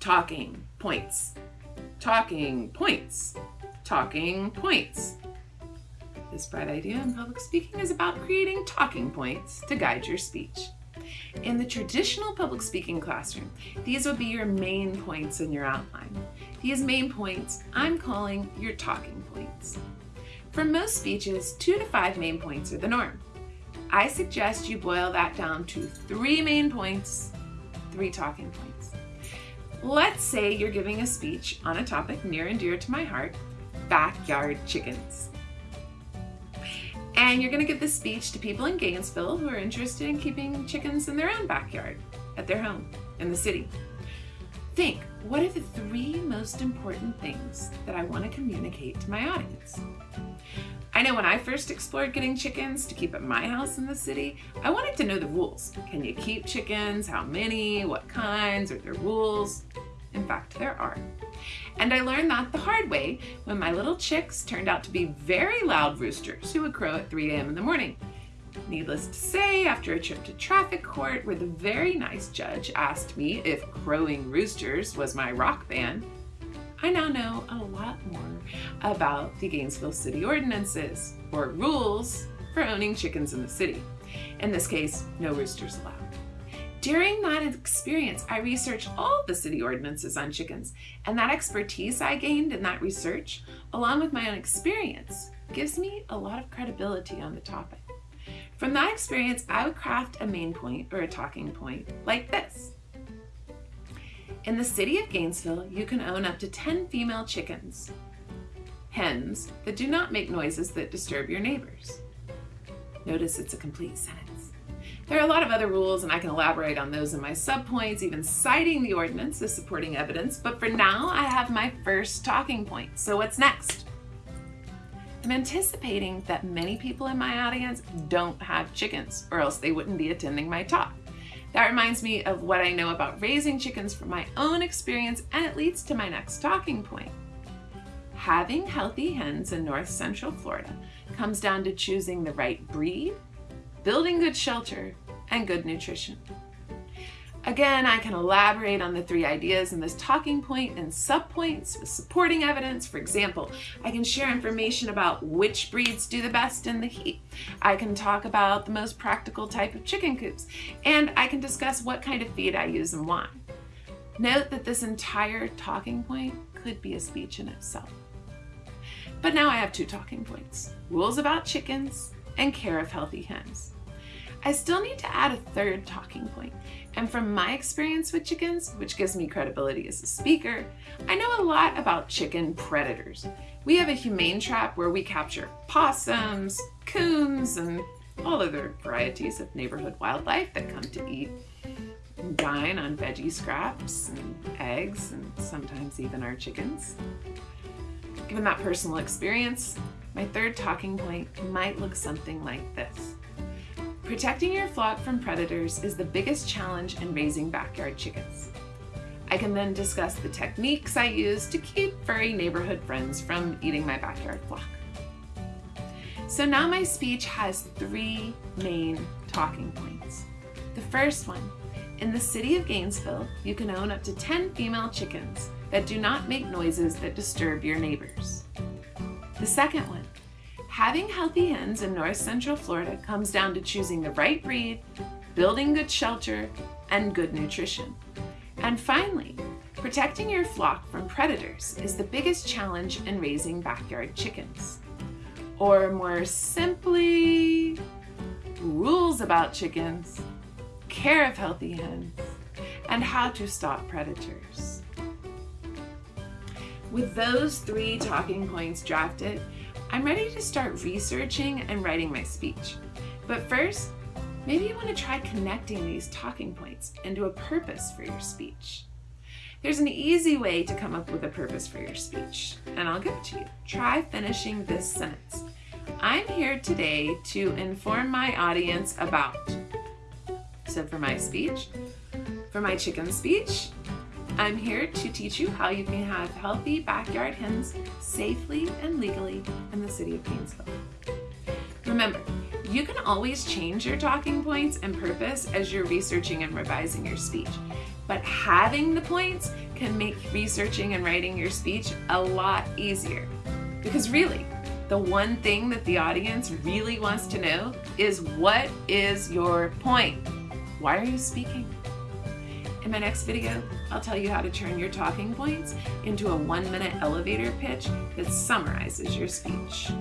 talking points, talking points, talking points. This bright idea in public speaking is about creating talking points to guide your speech. In the traditional public speaking classroom, these would be your main points in your outline. These main points I'm calling your talking points. For most speeches, two to five main points are the norm. I suggest you boil that down to three main points, three talking points. Let's say you're giving a speech on a topic near and dear to my heart, backyard chickens. And you're gonna give this speech to people in Gainesville who are interested in keeping chickens in their own backyard, at their home, in the city. Think, what are the three most important things that I wanna communicate to my audience? I know when I first explored getting chickens to keep at my house in the city, I wanted to know the rules. Can you keep chickens? How many? What kinds? Are there rules? In fact, there are. And I learned that the hard way when my little chicks turned out to be very loud roosters who would crow at 3 a.m. in the morning. Needless to say, after a trip to traffic court where the very nice judge asked me if crowing roosters was my rock band, I now know a lot more about the Gainesville City ordinances, or rules, for owning chickens in the city. In this case, no roosters allowed. During that experience, I researched all the city ordinances on chickens, and that expertise I gained in that research, along with my own experience, gives me a lot of credibility on the topic. From that experience, I would craft a main point or a talking point like this. In the city of Gainesville, you can own up to 10 female chickens, hens that do not make noises that disturb your neighbors. Notice it's a complete sentence. There are a lot of other rules and I can elaborate on those in my subpoints, even citing the ordinance as supporting evidence, but for now I have my first talking point. So what's next? I'm anticipating that many people in my audience don't have chickens or else they wouldn't be attending my talk. That reminds me of what I know about raising chickens from my own experience and it leads to my next talking point. Having healthy hens in north central Florida comes down to choosing the right breed, building good shelter, and good nutrition. Again, I can elaborate on the three ideas in this talking point and subpoints with supporting evidence. For example, I can share information about which breeds do the best in the heat. I can talk about the most practical type of chicken coops, and I can discuss what kind of feed I use and why. Note that this entire talking point could be a speech in itself. But now I have two talking points, rules about chickens and care of healthy hens. I still need to add a third talking point. And from my experience with chickens, which gives me credibility as a speaker, I know a lot about chicken predators. We have a humane trap where we capture possums, coons, and all other varieties of neighborhood wildlife that come to eat and dine on veggie scraps and eggs and sometimes even our chickens. Given that personal experience, my third talking point might look something like this. Protecting your flock from predators is the biggest challenge in raising backyard chickens. I can then discuss the techniques I use to keep furry neighborhood friends from eating my backyard flock. So now my speech has three main talking points. The first one, in the city of Gainesville, you can own up to 10 female chickens that do not make noises that disturb your neighbors. The second one, Having healthy hens in north central Florida comes down to choosing the right breed, building good shelter, and good nutrition. And finally, protecting your flock from predators is the biggest challenge in raising backyard chickens. Or more simply, rules about chickens, care of healthy hens, and how to stop predators. With those three talking points drafted, I'm ready to start researching and writing my speech. But first, maybe you want to try connecting these talking points into a purpose for your speech. There's an easy way to come up with a purpose for your speech, and I'll give it to you. Try finishing this sentence. I'm here today to inform my audience about. So for my speech, for my chicken speech, I'm here to teach you how you can have healthy backyard hens safely and legally in the city of Gainesville. Remember, you can always change your talking points and purpose as you're researching and revising your speech, but having the points can make researching and writing your speech a lot easier. Because really, the one thing that the audience really wants to know is what is your point? Why are you speaking? In my next video, I'll tell you how to turn your talking points into a one minute elevator pitch that summarizes your speech.